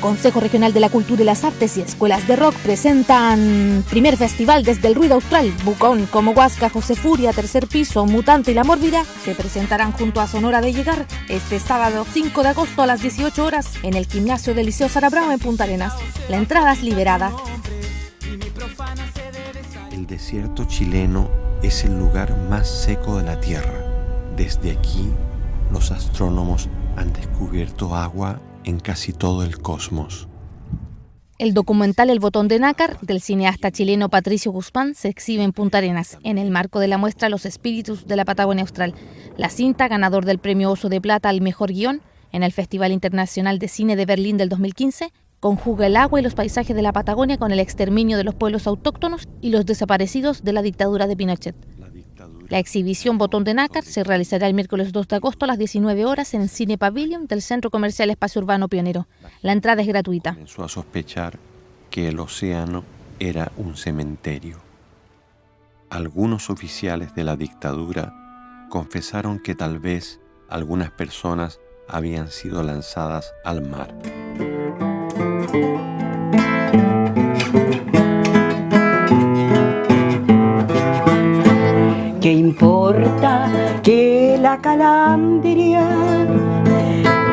Consejo Regional de la Cultura y las Artes y Escuelas de Rock presentan primer festival desde el Ruido Austral. Bucón, como Huasca, José Furia, Tercer Piso, Mutante y La Mórbida se presentarán junto a Sonora de Llegar este sábado 5 de agosto a las 18 horas en el gimnasio del Liceo Sarabrao en Punta Arenas. La entrada es liberada. El desierto chileno es el lugar más seco de la Tierra. Desde aquí, los astrónomos han descubierto agua en casi todo el cosmos. El documental El botón de nácar del cineasta chileno Patricio Guzmán se exhibe en Punta Arenas, en el marco de la muestra Los espíritus de la Patagonia Austral. La cinta, ganador del premio Oso de Plata al mejor guion en el Festival Internacional de Cine de Berlín del 2015, conjuga el agua y los paisajes de la Patagonia con el exterminio de los pueblos autóctonos y los desaparecidos de la dictadura de Pinochet. La exhibición Botón de Nácar se realizará el miércoles 2 de agosto a las 19 horas en Cine Pavilion del Centro Comercial Espacio Urbano Pionero. La entrada es gratuita. Comenzó a sospechar que el océano era un cementerio. Algunos oficiales de la dictadura confesaron que tal vez algunas personas habían sido lanzadas al mar. Que la calandria,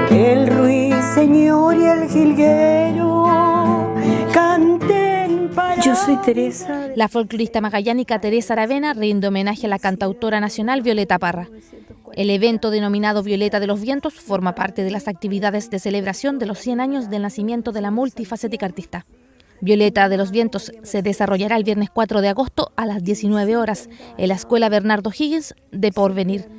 el ruiseñor y el jilguero canten para... Yo soy Teresa. La folclorista magallánica Teresa Aravena rinde homenaje a la cantautora nacional Violeta Parra. El evento denominado Violeta de los Vientos forma parte de las actividades de celebración de los 100 años del nacimiento de la multifacética artista. Violeta de los Vientos se desarrollará el viernes 4 de agosto a las 19 horas en la Escuela Bernardo Higgins de Porvenir.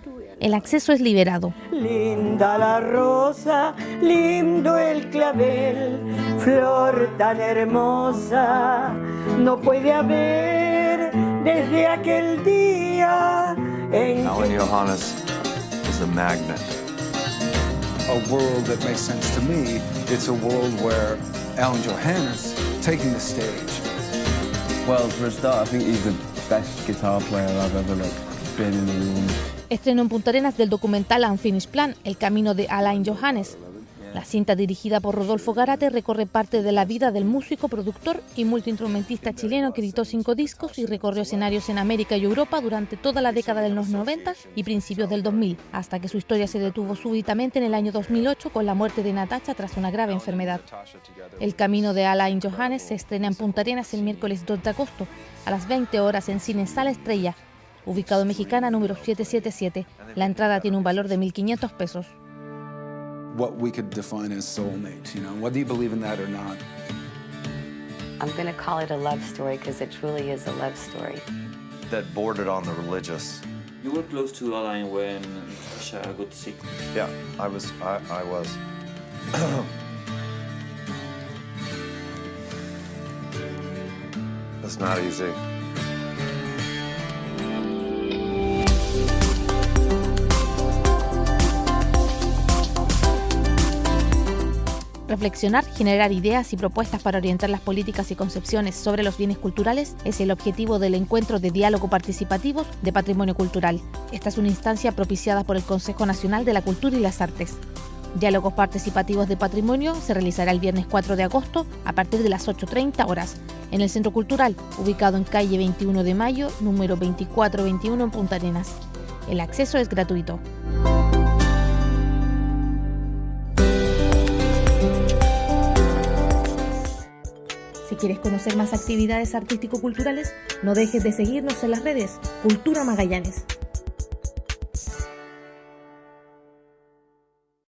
El acceso es liberado. Linda la rosa, lindo el clavel, flor tan hermosa, no puede haber desde aquel día en Alan Johannes is a magnet. a world that makes sense to me. It's a world where Alan Johannes taking the stage. Well, for a start, I think he's the best guitar player I've ever like, been in the room. Estreno en Punta Arenas del documental Unfinished Plan, El camino de Alain Johannes. La cinta dirigida por Rodolfo Garate recorre parte de la vida del músico, productor y multiinstrumentista chileno que editó cinco discos y recorrió escenarios en América y Europa durante toda la década de los 90 y principios del 2000, hasta que su historia se detuvo súbitamente en el año 2008 con la muerte de Natacha tras una grave enfermedad. El camino de Alain Johannes se estrena en Punta Arenas el miércoles 2 de agosto a las 20 horas en Cine Sala Estrella, ubicado en Mexicana número 777. La entrada tiene un valor de 1.500 pesos. What we could define as soulmates, you know, whether you believe in that or not. I'm going to call it a love story because it truly is a love story. That bordered on the religious. You were close to Alain when Natasha got sick. Yeah, I was. I, I was. it's not easy. Reflexionar, generar ideas y propuestas para orientar las políticas y concepciones sobre los bienes culturales es el objetivo del encuentro de diálogo participativos de patrimonio cultural. Esta es una instancia propiciada por el Consejo Nacional de la Cultura y las Artes. Diálogos participativos de patrimonio se realizará el viernes 4 de agosto a partir de las 8.30 horas en el Centro Cultural, ubicado en calle 21 de Mayo, número 2421 en Punta Arenas. El acceso es gratuito. Quieres conocer más actividades artístico-culturales, no dejes de seguirnos en las redes Cultura Magallanes.